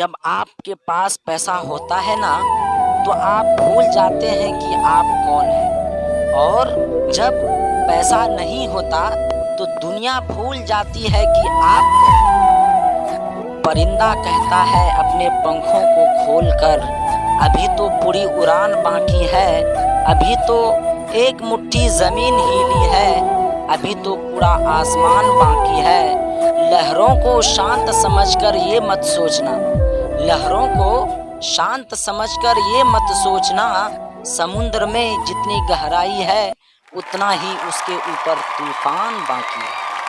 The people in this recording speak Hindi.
जब आपके पास पैसा होता है ना तो आप भूल जाते हैं कि आप कौन हैं। और जब पैसा नहीं होता तो दुनिया भूल जाती है कि आप परिंदा कहता है अपने पंखों को खोलकर, अभी तो पूरी उड़ान बाकी है, अभी तो एक मुट्ठी ज़मीन हीली है, अभी तो पूरा आसमान बाकी है। लहरों को शांत समझकर ये मत सोचना। लहरों को शांत समझकर ये मत सोचना, समुद्र में जितनी गहराई है, उतना ही उसके ऊपर तूफ़ान बाकी है।